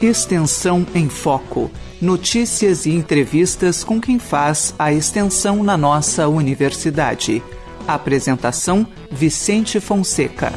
Extensão em Foco. Notícias e entrevistas com quem faz a extensão na nossa universidade. Apresentação: Vicente Fonseca.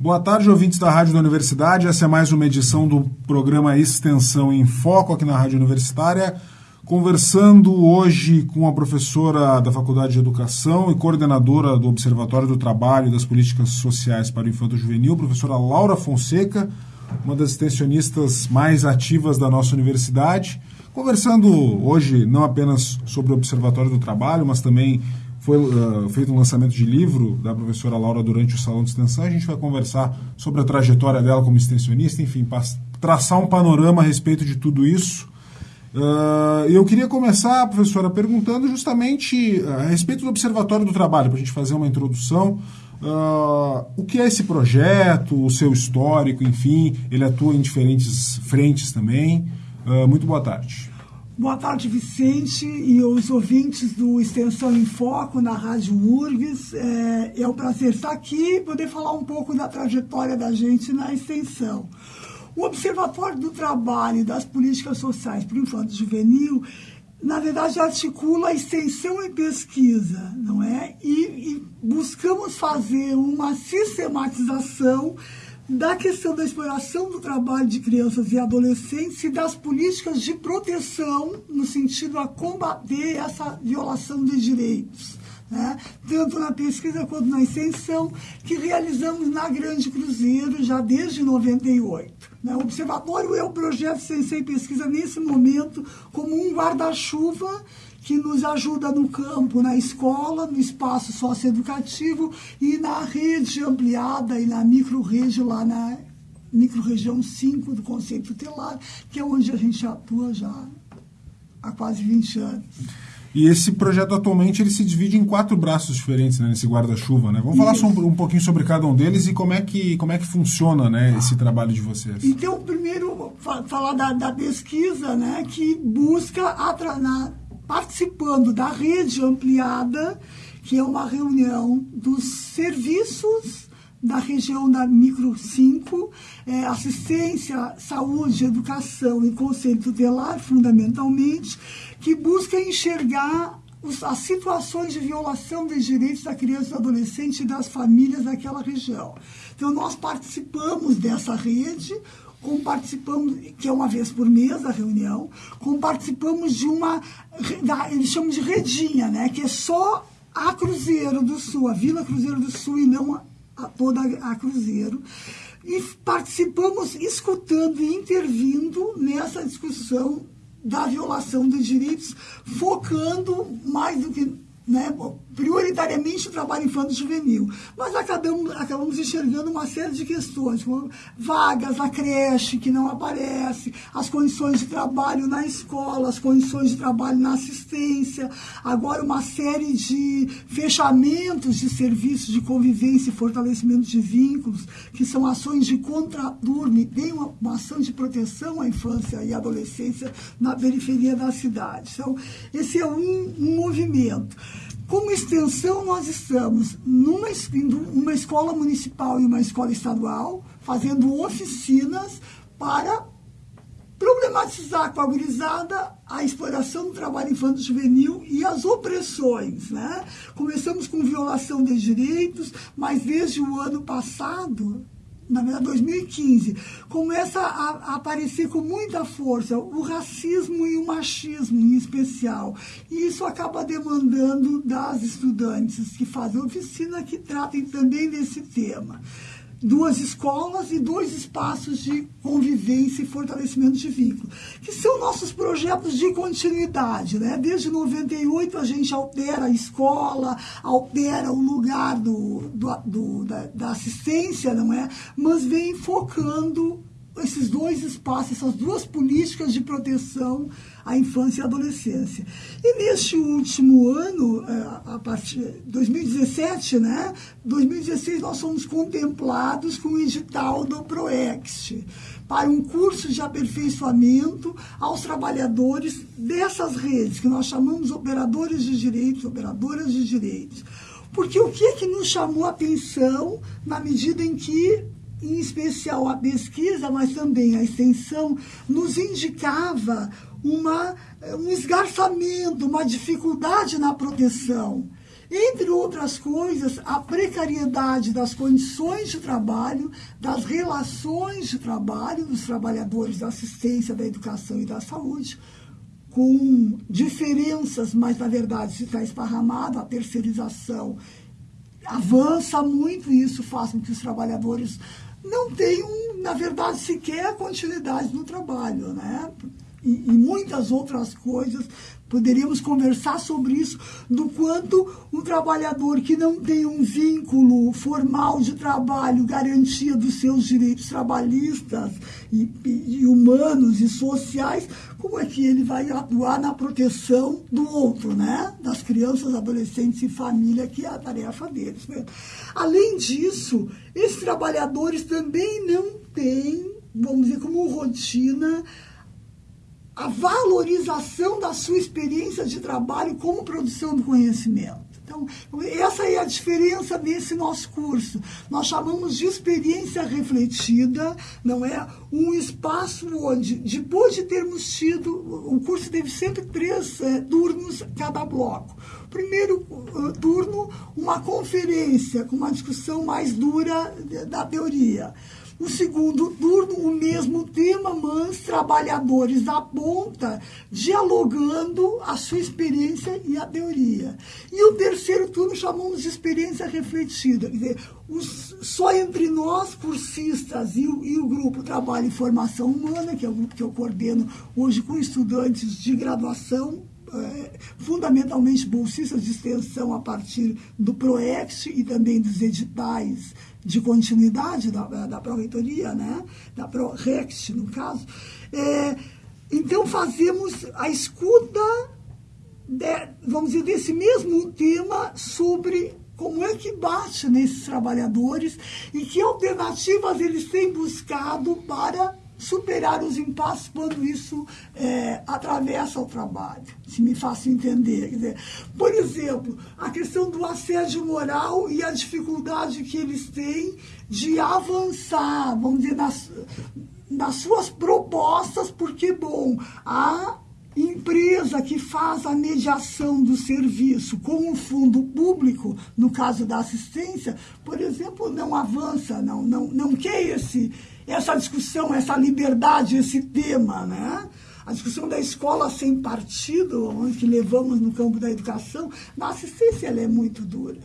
Boa tarde, ouvintes da Rádio da Universidade. Essa é mais uma edição do programa Extensão em Foco aqui na Rádio Universitária conversando hoje com a professora da Faculdade de Educação e coordenadora do Observatório do Trabalho e das Políticas Sociais para o Infanto Juvenil, professora Laura Fonseca, uma das extensionistas mais ativas da nossa universidade, conversando hoje não apenas sobre o Observatório do Trabalho, mas também foi uh, feito um lançamento de livro da professora Laura durante o Salão de Extensão. A gente vai conversar sobre a trajetória dela como extensionista, enfim, traçar um panorama a respeito de tudo isso Uh, eu queria começar, professora, perguntando justamente a respeito do Observatório do Trabalho, para a gente fazer uma introdução. Uh, o que é esse projeto, o seu histórico, enfim, ele atua em diferentes frentes também. Uh, muito boa tarde. Boa tarde, Vicente e os ouvintes do Extensão em Foco na Rádio URGS. É, é um prazer estar aqui e poder falar um pouco da trajetória da gente na extensão. O Observatório do Trabalho e das Políticas Sociais para o Infanto Juvenil, na verdade, articula extensão e pesquisa, não é? E, e buscamos fazer uma sistematização da questão da exploração do trabalho de crianças e adolescentes e das políticas de proteção no sentido a combater essa violação de direitos né? tanto na pesquisa quanto na extensão, que realizamos na Grande Cruzeiro já desde 98. Né? O Observatório é o projeto Sensei Pesquisa nesse momento como um guarda-chuva que nos ajuda no campo, na escola, no espaço socioeducativo e na rede ampliada e na micro-rede lá na micro-região 5 do Conceito Tutelar, que é onde a gente atua já há quase 20 anos. E esse projeto atualmente ele se divide em quatro braços diferentes né, nesse guarda-chuva. Né? Vamos falar sobre, um pouquinho sobre cada um deles e como é que, como é que funciona né, esse trabalho de vocês. Então, primeiro, falar da, da pesquisa né, que busca na, participando da rede ampliada, que é uma reunião dos serviços da região da Micro 5, é, assistência, saúde, educação e conselho tutelar, fundamentalmente, que busca enxergar os, as situações de violação dos direitos da criança e do adolescente e das famílias daquela região. Então, nós participamos dessa rede, como participamos, que é uma vez por mês a reunião, como participamos de uma, da, eles chamam de redinha, né, que é só a Cruzeiro do Sul, a Vila Cruzeiro do Sul e não toda a Cruzeiro. E participamos escutando e intervindo nessa discussão da violação dos direitos, focando mais do que né, prioritariamente o trabalho infantil juvenil. Mas acabamos, acabamos enxergando uma série de questões, como vagas na creche que não aparece, as condições de trabalho na escola, as condições de trabalho na assistência, agora uma série de fechamentos de serviços de convivência e fortalecimento de vínculos, que são ações de contraturno tem uma, uma ação de proteção à infância e adolescência na periferia da cidade. Então, esse é um, um movimento. Como extensão, nós estamos numa, numa escola municipal e uma escola estadual, fazendo oficinas para problematizar com a gurizada a exploração do trabalho infantil juvenil e as opressões. Né? Começamos com violação de direitos, mas desde o ano passado na verdade 2015, começa a, a, aparecer com muita força o racismo e o machismo em especial. E isso acaba demandando das estudantes que fazem oficina que tratem também desse tema duas escolas e dois espaços de convivência e fortalecimento de vínculo, que são nossos projetos de continuidade. Né? Desde 98 a gente altera a escola, altera o lugar do, do, do da, da assistência, não é? Mas vem focando esses dois espaços, essas duas políticas de proteção à infância e à adolescência. E neste último ano, é, a partir de 2017, né, 2016, nós fomos contemplados com o edital do ProExt para um curso de aperfeiçoamento aos trabalhadores dessas redes, que nós chamamos operadores de direitos, operadoras de direitos Porque o que é que nos chamou a atenção na medida em que, em especial a pesquisa, mas também a extensão, nos indicava uma, um esgarçamento, uma dificuldade na proteção. Entre outras coisas, a precariedade das condições de trabalho, das relações de trabalho dos trabalhadores da assistência, da educação e da saúde, com diferenças, mas na verdade está esparramado, a terceirização avança muito e isso faz com que os trabalhadores não tenham, na verdade, sequer continuidade no trabalho, né? E, e muitas outras coisas Poderíamos conversar sobre isso, do quanto um trabalhador que não tem um vínculo formal de trabalho, garantia dos seus direitos trabalhistas e, e, humanos e sociais, como é que ele vai atuar na proteção do outro, né? Das crianças, adolescentes e família, que é a tarefa deles. Além disso, esses trabalhadores também não têm, vamos dizer, como rotina a valorização da sua experiência de trabalho como produção do conhecimento. Então, essa é a diferença desse nosso curso. Nós chamamos de experiência refletida, não é um espaço onde, depois de termos tido, o curso teve sempre três é, turnos cada bloco. Primeiro uh, turno, uma conferência com uma discussão mais dura da teoria. O segundo turno, o mesmo tema, mas trabalhadores da ponta dialogando a sua experiência e a teoria. E o terceiro turno chamamos de experiência refletida. Quer dizer, os, só entre nós, cursistas, e o, e o grupo Trabalho e Formação Humana, que é o grupo que eu coordeno hoje com estudantes de graduação, fundamentalmente bolsistas de extensão a partir do PROEX e também dos editais de continuidade da, da Pró-Reitoria, né? da Pró-Rext, no caso. É, então, fazemos a escuta, de, vamos dizer, desse mesmo tema sobre como é que bate nesses trabalhadores e que alternativas eles têm buscado para superar os impasses quando isso é, atravessa o trabalho, se me faço entender. Dizer, por exemplo, a questão do assédio moral e a dificuldade que eles têm de avançar, vamos dizer, nas, nas suas propostas, porque, bom, a empresa que faz a mediação do serviço com o fundo público, no caso da assistência, por exemplo, não avança, não, não, não quer esse essa discussão, essa liberdade, esse tema, né? A discussão da escola sem partido, que levamos no campo da educação, na assistência ela é muito dura.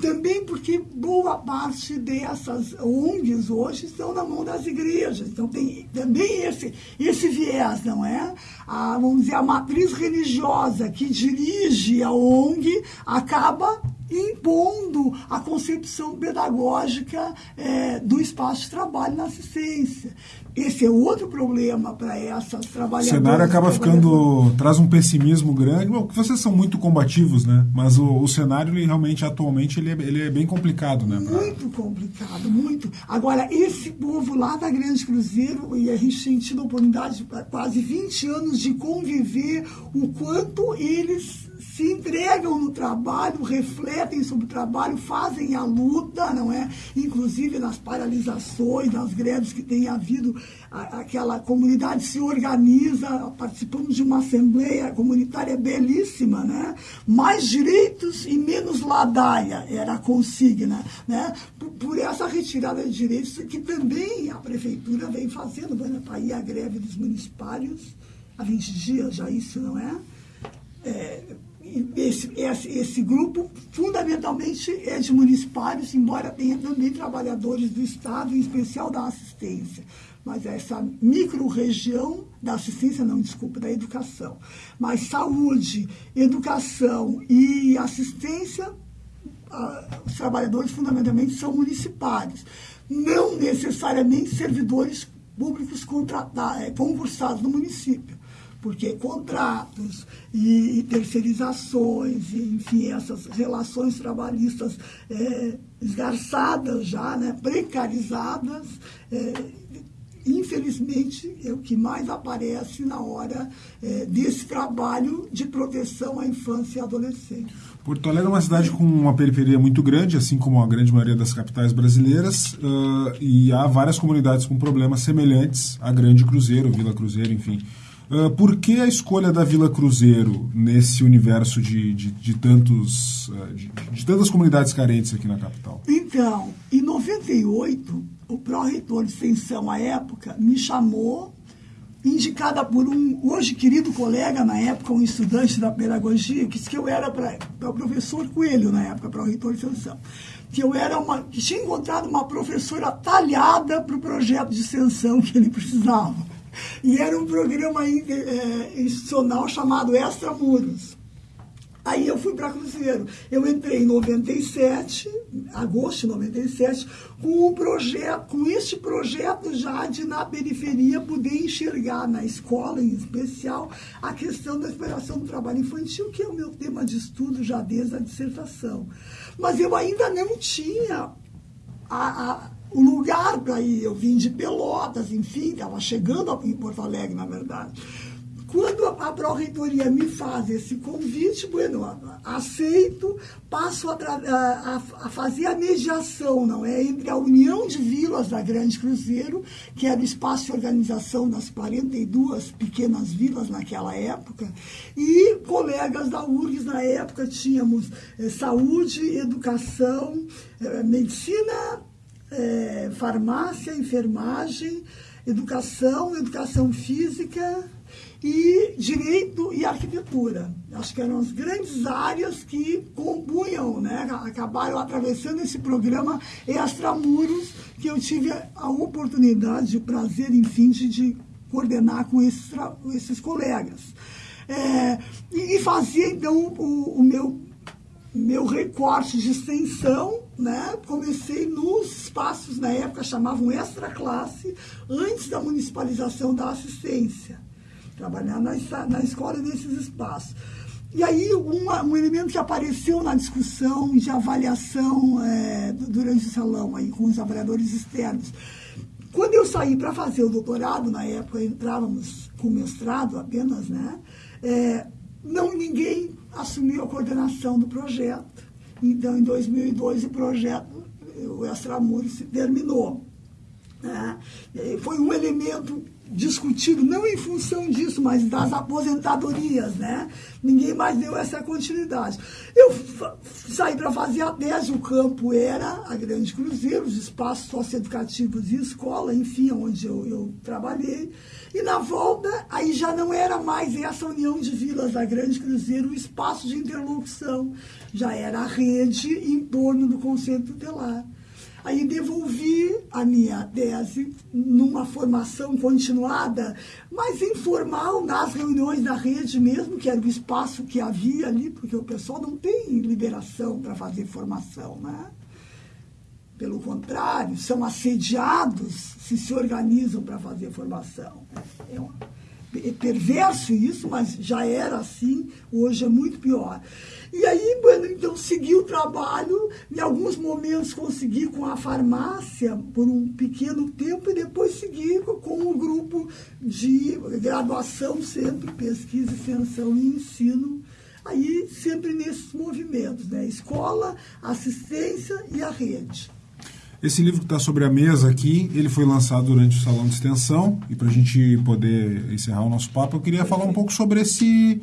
Também porque boa parte dessas ONGs hoje estão na mão das igrejas. Então tem também esse, esse viés, não é? A, vamos dizer, a matriz religiosa que dirige a ONG acaba impondo a concepção pedagógica é, do espaço de trabalho na assistência. Esse é outro problema para essas trabalhadoras. O cenário acaba ficando. traz um pessimismo grande. Bom, vocês são muito combativos, né? Mas o, o cenário, ele, realmente, atualmente, ele é, ele é bem complicado, né? Pra... Muito complicado, muito. Agora, esse povo lá da Grande Cruzeiro, e a gente tem tido a oportunidade, quase 20 anos, de conviver, o quanto eles se entregam no trabalho, refletem sobre o trabalho, fazem a luta, não é? Inclusive nas paralisações, nas greves que tem havido, a, aquela comunidade se organiza, participamos de uma assembleia comunitária belíssima, né? Mais direitos e menos ladaia era a consigna, né? Por, por essa retirada de direitos que também a prefeitura vem fazendo, vai para aí a greve dos municipários há 20 dias já isso, não é? é esse, esse, grupo fundamentalmente é de municipários, embora tenha também trabalhadores do Estado, em especial da assistência. Mas essa micro-região da assistência, não, desculpa, da educação. Mas saúde, educação e assistência, ah, os trabalhadores fundamentalmente são municipários. Não necessariamente servidores públicos contratados, é, concursados no município porque contratos e, e terceirizações, e, enfim, essas relações trabalhistas é, esgarçadas já, né, precarizadas, é, infelizmente, é o que mais aparece na hora é, desse trabalho de proteção à infância e adolescência. Porto Alegre é uma cidade com uma periferia muito grande, assim como a grande maioria das capitais brasileiras, uh, e há várias comunidades com problemas semelhantes à Grande Cruzeiro, Vila Cruzeiro, enfim. Uh, por que a escolha da Vila Cruzeiro nesse universo de, de, de tantos, uh, de, de, tantas comunidades carentes aqui na capital? Então, em 98, o pró-reitor de extensão à época me chamou indicada por um hoje querido colega, na época, um estudante da pedagogia, que disse que eu era para o professor Coelho, na época, para o reitor de extensão, que eu era uma, que tinha encontrado uma professora talhada para o projeto de extensão que ele precisava. E era um programa é, institucional chamado Extra Muros. Aí eu fui para Cruzeiro. Eu entrei em 97, agosto de 97, com um projeto, com este projeto já de na periferia poder enxergar na escola em especial a questão da exploração do trabalho infantil, que é o meu tema de estudo já desde a dissertação. Mas eu ainda não tinha a, a, o lugar para ir. Eu vim de Pelotas, enfim, estava chegando em Porto Alegre, na verdade. Quando a Pró-Reitoria me faz esse convite, bueno, aceito, passo a, a, a, fazer a mediação, não é? Entre a União de Vilas da Grande Cruzeiro, que era o espaço de organização das 42 pequenas vilas naquela época, e colegas da URGS na época, tínhamos eh, saúde, educação, eh, medicina, eh, farmácia, enfermagem, educação, educação física e direito e arquitetura. Acho que eram as grandes áreas que compunham, né? acabaram atravessando esse programa Extramuros, que eu tive a oportunidade, o prazer, enfim, de, de coordenar com esses, esses colegas. É, e, e fazia, então, o, o meu, meu recorte de extensão né? Comecei nos espaços, na época chamavam extra classe, antes da municipalização da assistência trabalhar na, na escola nesses espaços. E aí, uma, um elemento que apareceu na discussão de avaliação é, durante o salão aí, com os avaliadores externos. Quando eu saí para fazer o doutorado, na época entrávamos com mestrado apenas, né? É, não ninguém assumiu a coordenação do projeto. Então, em 2002, o projeto, o Extramuros, se terminou. Né? Foi um elemento discutido, não em função disso, mas das aposentadorias, né? Ninguém mais deu essa continuidade. Eu saí para fazer a tese, o campo era a Grande Cruzeiro, os espaços socioeducativos e escola, enfim, onde eu, eu trabalhei. E na volta, aí já não era mais essa união de vilas da Grande Cruzeiro, o espaço de interlocução, já era a rede em torno do conceito tutelar. Aí devolvi a minha tese numa formação continuada, mas informal, nas reuniões da rede mesmo, que era o espaço que havia ali, porque o pessoal não tem liberação para fazer formação, né? Pelo contrário, são assediados se se organizam para fazer formação. É uma perverso isso, mas já era assim, hoje é muito pior. E aí, bueno, então segui o trabalho, em alguns momentos consegui com a farmácia por um pequeno tempo e depois segui com um grupo de graduação sempre, pesquisa, extensão e ensino, aí sempre nesses movimentos, né? Escola, assistência e a rede. Esse livro que está sobre a mesa aqui, ele foi lançado durante o Salão de Extensão e para a gente poder encerrar o nosso papo, eu queria falar um pouco sobre esse,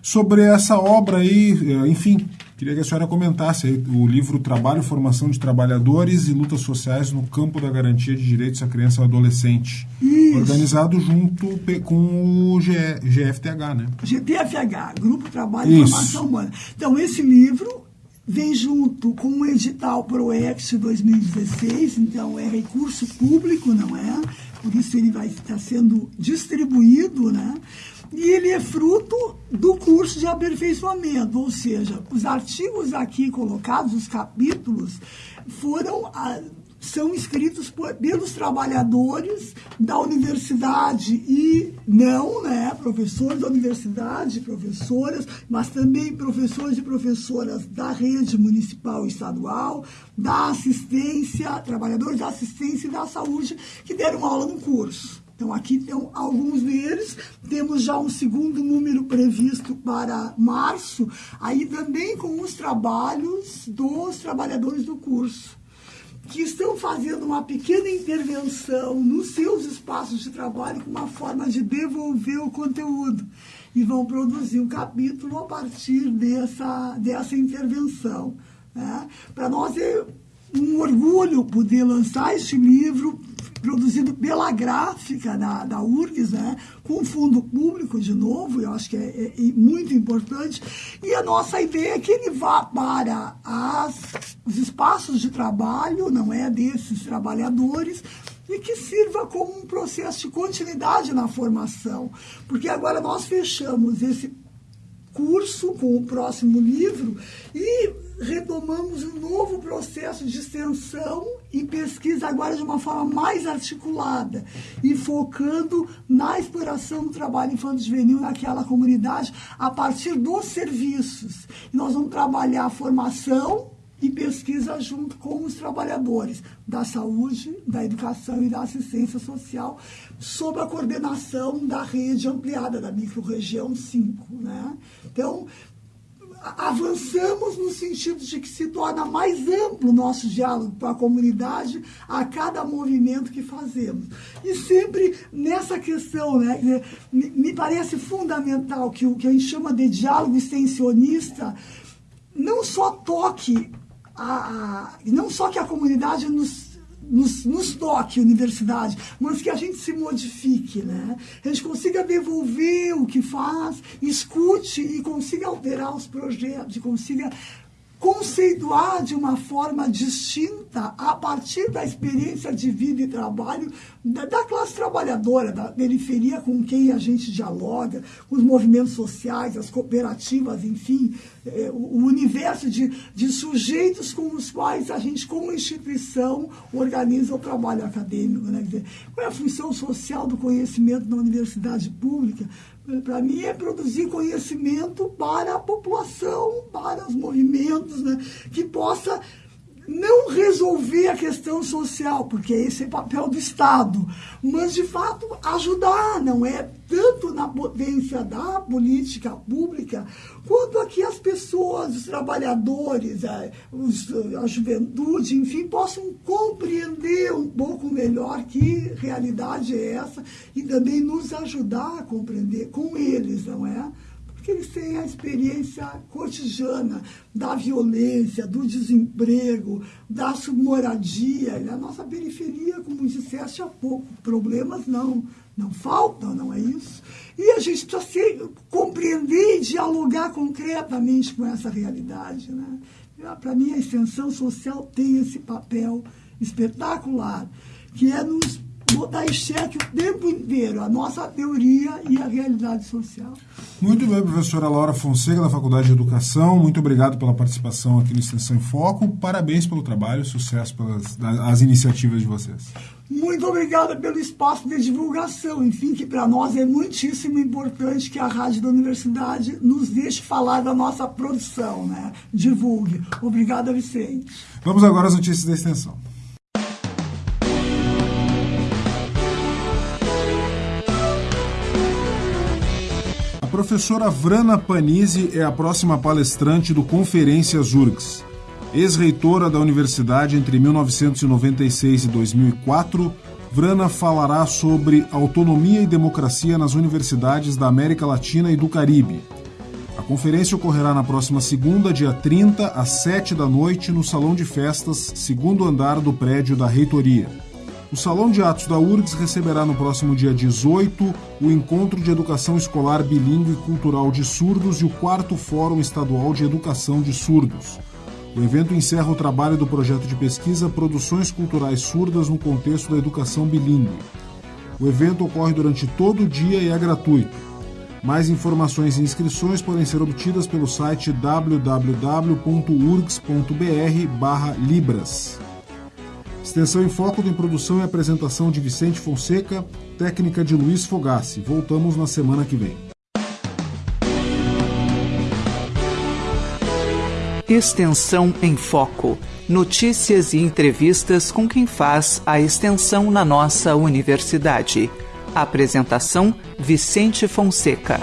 sobre essa obra aí, eh, enfim, queria que a senhora comentasse aí, o livro Trabalho, Formação de Trabalhadores e Lutas Sociais no Campo da Garantia de Direitos à Criança e ao Adolescente, Isso. organizado junto com o GFTH, né? GTFH, Grupo Trabalho e Formação Humana. Então, esse livro vem junto com o edital ProEx 2016, então é recurso público, não é? Por isso ele vai estar sendo distribuído, né? E ele é fruto do curso de aperfeiçoamento, ou seja, os artigos aqui colocados, os capítulos, foram são escritos por, pelos trabalhadores da universidade e não, né, professores da universidade, professoras, mas também professores e professoras da rede municipal e estadual, da assistência, trabalhadores da assistência e da saúde que deram aula no curso. Então, aqui estão alguns deles. Temos já um segundo número previsto para março, aí também com os trabalhos dos trabalhadores do curso, que estão fazendo uma pequena intervenção nos seus espaços de trabalho com uma forma de devolver o conteúdo. E vão produzir um capítulo a partir dessa, dessa intervenção. Né? Para nós é um orgulho poder lançar este livro produzido pela gráfica da, da URGS, né, com fundo público de novo, eu acho que é, é, é, muito importante. E a nossa ideia é que ele vá para as, os espaços de trabalho, não é, desses trabalhadores, e que sirva como um processo de continuidade na formação. Porque agora nós fechamos esse curso com o próximo livro e retomamos um novo processo de extensão e pesquisa agora de uma forma mais articulada e focando na exploração do trabalho infantil juvenil naquela comunidade a partir dos serviços. E nós vamos trabalhar a formação e pesquisa junto com os trabalhadores da saúde, da educação e da assistência social, sob a coordenação da rede ampliada da microrregião 5. Né? Então, avançamos no sentido de que se torna mais amplo o nosso diálogo com a comunidade a cada movimento que fazemos. E sempre nessa questão, né, me parece fundamental que o que a gente chama de diálogo extensionista não só toque a, a não só que a comunidade nos nos, nos toque, universidade, mas que a gente se modifique, né? A gente consiga devolver o que faz, escute e consiga alterar os projetos, consiga conceituar de uma forma distinta a partir da experiência de vida e trabalho da, da, classe trabalhadora, da periferia com quem a gente dialoga, com os movimentos sociais, as cooperativas, enfim, é, o, universo de, de sujeitos com os quais a gente, como instituição, organiza o trabalho acadêmico. Né? Dizer, qual é a função social do conhecimento na universidade pública? Para mim, é produzir conhecimento para a população, para os movimentos, né? que possa não resolver a questão social, porque esse é papel do Estado, mas de fato ajudar, não é tanto na potência da política pública, quanto aqui as pessoas, os trabalhadores, a, os, a juventude, enfim, possam compreender um pouco melhor que realidade é essa e também nos ajudar a compreender com eles, não é? Que eles têm a experiência cotidiana da violência, do desemprego, da submoradia. E a nossa periferia, como disseste há pouco, problemas não, não faltam, não é isso? E a gente precisa compreender e dialogar concretamente com essa realidade. Né? Para mim, a extensão social tem esse papel espetacular, que é nos botar em xeque o tempo inteiro a nossa teoria e a realidade social. Muito bem, professora Laura Fonseca, da Faculdade de Educação. Muito obrigado pela participação aqui no Extensão em Foco. Parabéns pelo trabalho, sucesso pelas as iniciativas de vocês. Muito obrigada pelo espaço de divulgação, enfim, que para nós é muitíssimo importante que a rádio da universidade nos deixe falar da nossa produção, né? Divulgue. Obrigada, Vicente. Vamos agora às notícias da extensão. Professora Vrana Panizzi é a próxima palestrante do Conferências URGS. Ex-reitora da universidade entre 1996 e 2004, Vrana falará sobre autonomia e democracia nas universidades da América Latina e do Caribe. A conferência ocorrerá na próxima segunda, dia 30, às 7 da noite, no Salão de Festas, segundo andar do prédio da reitoria. O Salão de Atos da URGS receberá no próximo dia 18 o Encontro de Educação Escolar Bilingue e Cultural de Surdos e o quarto Fórum Estadual de Educação de Surdos. O evento encerra o trabalho do projeto de pesquisa Produções Culturais Surdas no Contexto da Educação Bilingue. O evento ocorre durante todo o dia e é gratuito. Mais informações e inscrições podem ser obtidas pelo site www.urgs.br/libras. Extensão em Foco tem produção e apresentação de Vicente Fonseca, técnica de Luiz Fogassi. Voltamos na semana que vem. Extensão em Foco. Notícias e entrevistas com quem faz a extensão na nossa universidade. Apresentação: Vicente Fonseca.